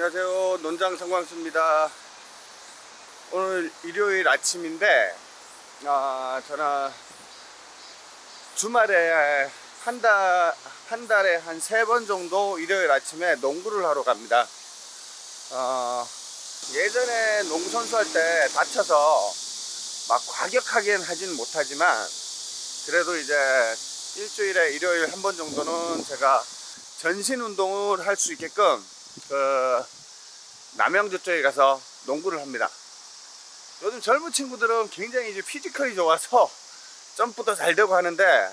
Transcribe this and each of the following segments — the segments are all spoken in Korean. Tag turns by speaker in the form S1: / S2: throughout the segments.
S1: 안녕하세요. 논장 성광수입니다. 오늘 일요일 아침인데 아 저는 주말에 한 달 한 달에 한 세 번 정도 일요일 아침에 농구를 하러 갑니다. 어, 예전에 농구 선수 할 때 다쳐서 막 과격하게는 하진 못하지만 그래도 이제 일주일에 일요일 한 번 정도는 제가 전신 운동을 할 수 있게끔 그 남양주 쪽에 가서 농구를 합니다. 요즘 젊은 친구들은 굉장히 이제 피지컬이 좋아서 점프도 잘 되고 하는데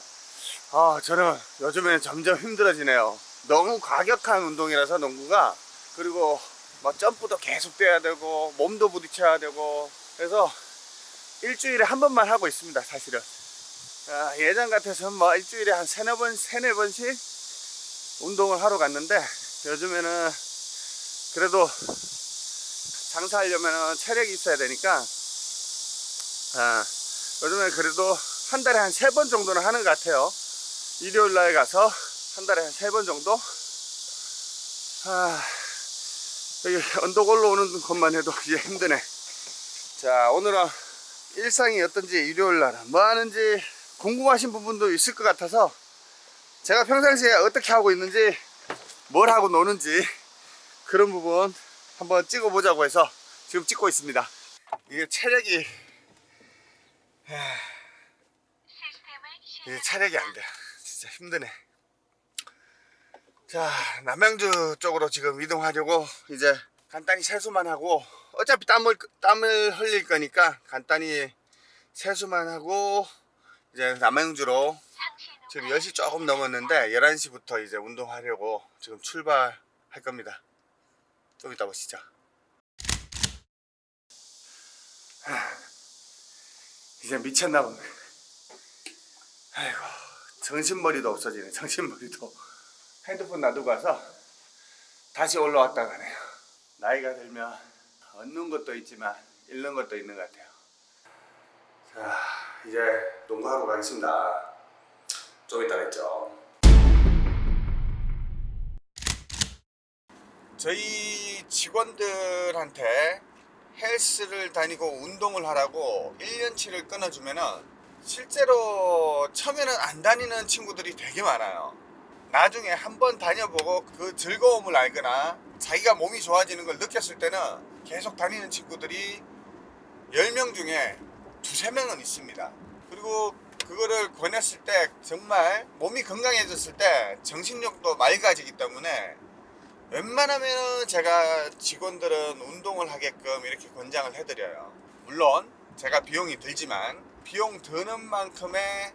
S1: 아 저는 요즘에는 점점 힘들어지네요. 너무 과격한 운동이라서 농구가 그리고 뭐 점프도 계속 돼야 되고 몸도 부딪혀야 되고 그래서 일주일에 한 번만 하고 있습니다 사실은 아, 예전 같아서는 뭐 일주일에 한 세네 번 세네 번씩 운동을 하러 갔는데 요즘에는 그래도 장사하려면 체력이 있어야 되니까 아, 요즘에 그래도 한 달에 한 세 번 정도는 하는 것 같아요. 일요일 날 가서 한 달에 한 세 번 정도? 아, 여기 언덕 올라오는 것만 해도 이제 힘드네. 자 오늘은 일상이 어떤지 일요일 날뭐 하는지 궁금하신 부분도 있을 것 같아서 제가 평상시에 어떻게 하고 있는지 뭘 하고 노는지 그런 부분 한번 찍어 보자고 해서 지금 찍고 있습니다. 이게 체력이 하... 이게 체력이 안 돼. 진짜 힘드네. 자 남양주 쪽으로 지금 이동하려고 이제 간단히 세수만 하고 어차피 땀을 땀을 흘릴 거니까 간단히 세수만 하고 이제 남양주로 지금 10시 조금 넘었는데 11시부터 이제 운동하려고 지금 출발할 겁니다 좀 이따 보시죠. 하, 이제 미쳤나 보네. 아이고 정신머리도 없어지네 정신머리도. 핸드폰 놔두고 가서 다시 올라왔다 가네요. 나이가 들면 얻는 것도 있지만 잃는 것도 있는 것 같아요. 자 이제 농구하러 가겠습니다. 좀 이따 뵙죠 저희 직원들한테 헬스를 다니고 운동을 하라고 1년치를 끊어주면 은 실제로 처음에는 안 다니는 친구들이 되게 많아요. 나중에 한번 다녀보고 그 즐거움을 알거나 자기가 몸이 좋아지는 걸 느꼈을 때는 계속 다니는 친구들이 10명 중에 두세 명은 있습니다. 그리고 그거를 권했을 때 정말 몸이 건강해졌을 때 정신력도 맑아지기 때문에 웬만하면 제가 직원들은 운동을 하게끔 이렇게 권장을 해드려요. 물론 제가 비용이 들지만 비용 드는 만큼의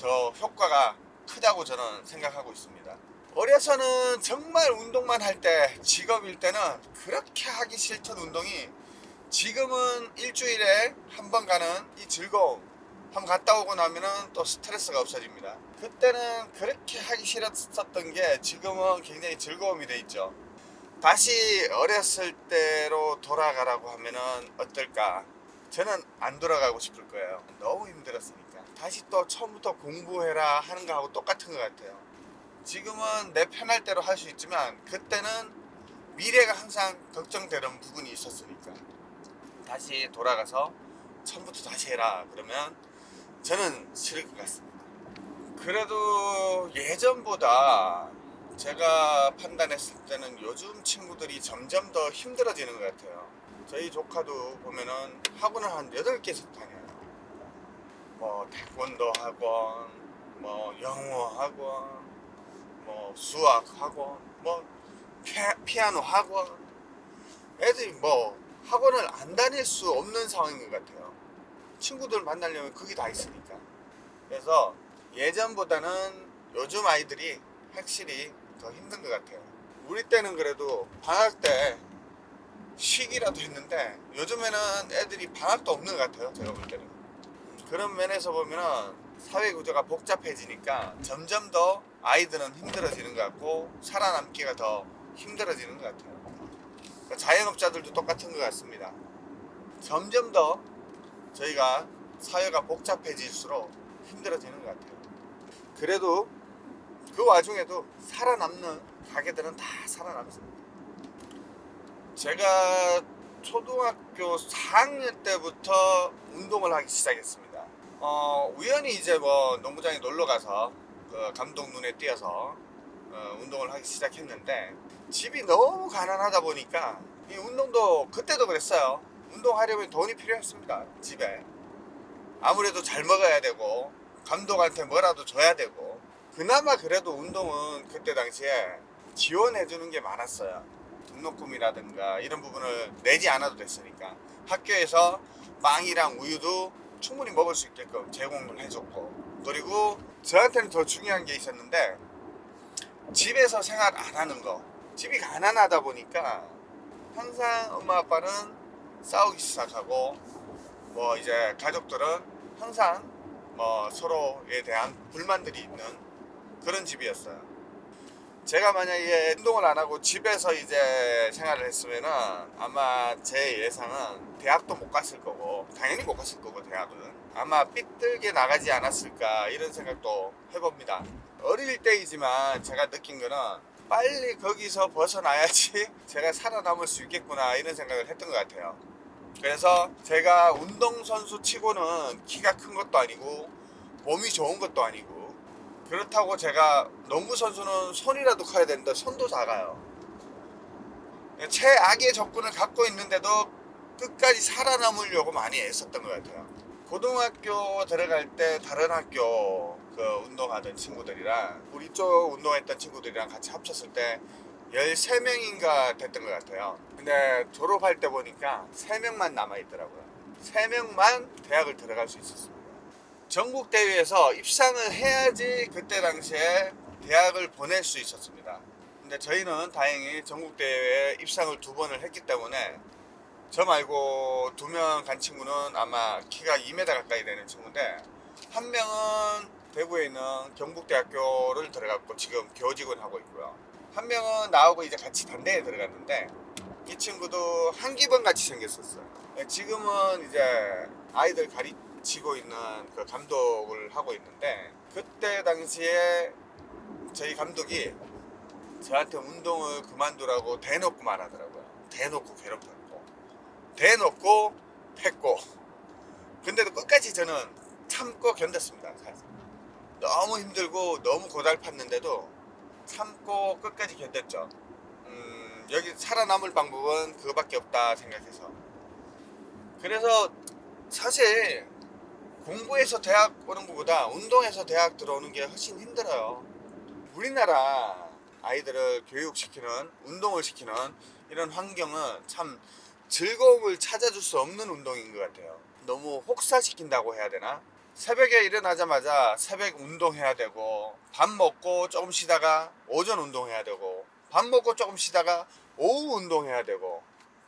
S1: 더 효과가 크다고 저는 생각하고 있습니다. 어려서는 정말 운동만 할 때 직업일 때는 그렇게 하기 싫던 운동이 지금은 일주일에 한 번 가는 이 즐거움 한번 갔다 오고 나면은 또 스트레스가 없어집니다 그때는 그렇게 하기 싫었던 게 지금은 굉장히 즐거움이 돼 있죠. 다시 어렸을 때로 돌아가라고 하면은 어떨까? 저는 안 돌아가고 싶을 거예요. 너무 힘들었으니까. 다시 또 처음부터 공부해라 하는 거하고 똑같은 것 같아요. 지금은 내 편할 대로 할 수 있지만 그때는 미래가 항상 걱정되는 부분이 있었으니까. 다시 돌아가서 처음부터 다시 해라 그러면 저는 싫을 것 같습니다 그래도 예전보다 제가 판단했을 때는 요즘 친구들이 점점 더 힘들어지는 것 같아요. 저희 조카도 보면은 학원을 한 8개씩 다녀요. 뭐 태권도 학원 뭐 영어 학원 뭐 수학 학원 뭐 피, 아노 학원. 애들이 뭐 학원을 안 다닐 수 없는 상황인 것 같아요. 친구들 만나려면 그게 다 있으니까. 그래서 예전보다는 요즘 아이들이 확실히 더 힘든 것 같아요. 우리 때는 그래도 방학 때 쉬기라도 했는데 요즘에는 애들이 방학도 없는 것 같아요 제가 볼 때는. 그런 면에서 보면은 사회 구조가 복잡해지니까 점점 더 아이들은 힘들어지는 것 같고 살아남기가 더 힘들어지는 것 같아요. 그러니까 자영업자들도 똑같은 것 같습니다. 점점 더 저희가 사회가 복잡해질수록 힘들어지는 것 같아요 그래도 그 와중에도 살아남는 가게들은 다 살아남습니다 제가 초등학교 4학년 때부터 운동을 하기 시작했습니다. 어, 우연히 이제 뭐 농구장에 놀러 가서 그 감독 눈에 띄어서 어, 운동을 하기 시작했는데 집이 너무 가난하다 보니까 이 운동도 그때도 그랬어요. 운동하려면 돈이 필요했습니다. 집에 아무래도 잘 먹어야 되고 감독한테 뭐라도 줘야 되고. 그나마 그래도 운동은 그때 당시에 지원해 주는 게 많았어요. 등록금이라든가 이런 부분을 내지 않아도 됐으니까. 학교에서 빵이랑 우유도 충분히 먹을 수 있게끔 제공을 해줬고. 그리고 저한테는 더 중요한 게 있었는데 집에서 생활 안 하는 거. 집이 가난하다 보니까 항상 엄마 아빠는 싸우기 시작하고 뭐 이제 가족들은 항상 뭐 서로에 대한 불만들이 있는 그런 집이었어요. 제가 만약에 운동을 안 하고 집에서 이제 생활을 했으면 은 아마 제 예상은 대학도 못 갔을 거고 당연히 못 갔을 거고 대학은 아마 삐뚤게 나가지 않았을까 이런 생각도 해봅니다. 어릴 때이지만 제가 느낀 거는 빨리 거기서 벗어나야지 제가 살아남을 수 있겠구나 이런 생각을 했던 것 같아요. 그래서 제가 운동선수 치고는 키가 큰 것도 아니고 몸이 좋은 것도 아니고 그렇다고 제가 농구 선수는 손이라도 커야 되는데 손도 작아요. 최악의 접근을 갖고 있는데도 끝까지 살아남으려고 많이 애썼던 것 같아요. 고등학교 들어갈 때 다른 학교 그 운동하던 친구들이랑 우리 쪽 운동했던 친구들이랑 같이 합쳤을 때 13명인가 됐던 것 같아요. 근데 졸업할 때 보니까 3명만 남아있더라고요. 3명만 대학을 들어갈 수 있었습니다. 전국 대회에서 입상을 해야지 그때 당시에 대학을 보낼 수 있었습니다. 근데 저희는 다행히 전국 대회에 입상을 두 번을 했기 때문에 저 말고 두 명 간 친구는 아마 키가 2m 가까이 되는 친구인데 한 명은 대구에 있는 경북대학교를 들어갔고 지금 교직원 하고 있고요. 한 명은 나하고 이제 같이 단대에 들어갔는데 이 친구도 한기범 같이 생겼었어요. 지금은 이제 아이들 가르치고 있는 그 감독을 하고 있는데 그때 당시에 저희 감독이 저한테 운동을 그만두라고 대놓고 말하더라고요. 대놓고 괴롭혔고 대놓고 했고 근데도 끝까지 저는 참고 견뎠습니다. 사실. 너무 힘들고 너무 고달팠는데도 참고 끝까지 견뎠죠. 음, 여기 살아남을 방법은 그거밖에 없다 생각해서. 그래서 사실 공부해서 대학 오는 것보다 운동해서 대학 들어오는 게 훨씬 힘들어요. 우리나라 아이들을 교육시키는 운동을 시키는 이런 환경은 참 즐거움을 찾아줄 수 없는 운동인 것 같아요. 너무 혹사시킨다고 해야 되나? 새벽에 일어나자마자 새벽 운동해야 되고 밥 먹고 조금 쉬다가 오전 운동해야 되고 밥 먹고 조금 쉬다가 오후 운동해야 되고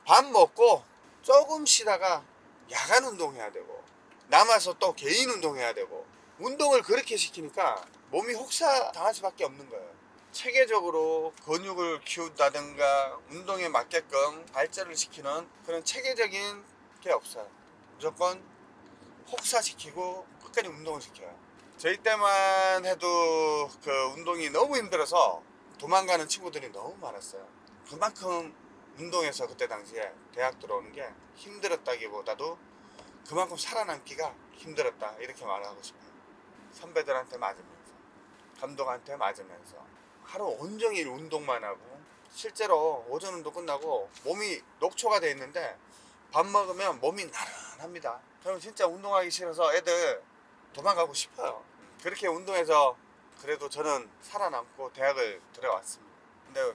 S1: 밥 먹고 조금 쉬다가 야간 운동해야 되고 남아서 또 개인 운동해야 되고 운동을 그렇게 시키니까 몸이 혹사 당할 수밖에 없는 거예요. 체계적으로 근육을 키운다든가 운동에 맞게끔 발전을 시키는 그런 체계적인 게 없어요. 무조건 혹사시키고 끝까지 운동을 시켜요. 저희 때만 해도 그 운동이 너무 힘들어서 도망가는 친구들이 너무 많았어요. 그만큼 운동에서 그때 당시에 대학 들어오는 게 힘들었다기보다도 그만큼 살아남기가 힘들었다 이렇게 말하고 싶어요. 선배들한테 맞으면서 감독한테 맞으면서 하루 온종일 운동만 하고 실제로 오전 운동 끝나고 몸이 녹초가 돼 있는데 밥 먹으면 몸이 나른합니다. 그럼 진짜 운동하기 싫어서 애들 도망가고 싶어요. 그렇게 운동해서 그래도 저는 살아남고 대학을 들어왔습니다. 근데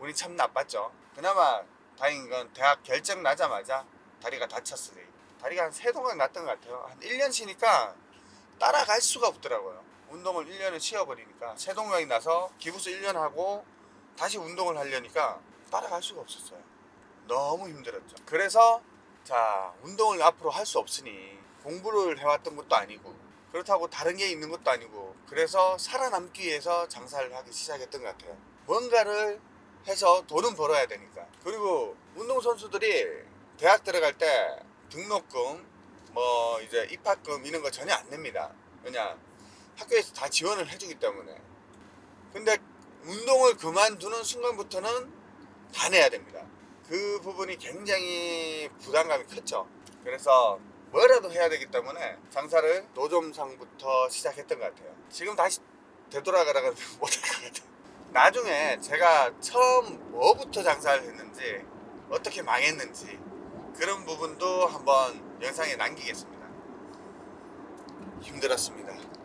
S1: 운이 참 나빴죠. 그나마 다행인 건 대학 결정 나자마자 다리가 다쳤으니 다리가 한 세 동강 났던 것 같아요. 한 1년 쉬니까 따라갈 수가 없더라고요. 운동을 1년을 쉬어버리니까 세 동강이 나서 기부스 1년 하고 다시 운동을 하려니까 따라갈 수가 없었어요. 너무 힘들었죠. 그래서 자 운동을 앞으로 할 수 없으니 공부를 해왔던 것도 아니고 그렇다고 다른 게 있는 것도 아니고 그래서 살아남기 위해서 장사를 하기 시작했던 것 같아요. 뭔가를 해서 돈은 벌어야 되니까. 그리고 운동선수들이 대학 들어갈 때 등록금, 뭐 이제 입학금 이런 거 전혀 안 냅니다. 왜냐 학교에서 다 지원을 해주기 때문에. 근데 운동을 그만두는 순간부터는 다 내야 됩니다. 그 부분이 굉장히 부담감이 컸죠. 그래서 뭐라도 해야 되기 때문에 장사를 노점상부터 시작했던 것 같아요. 지금 다시 되돌아가라가 못할 것 같아요. 나중에 제가 처음 뭐부터 장사를 했는지 어떻게 망했는지 그런 부분도 한번 영상에 남기겠습니다. 힘들었습니다.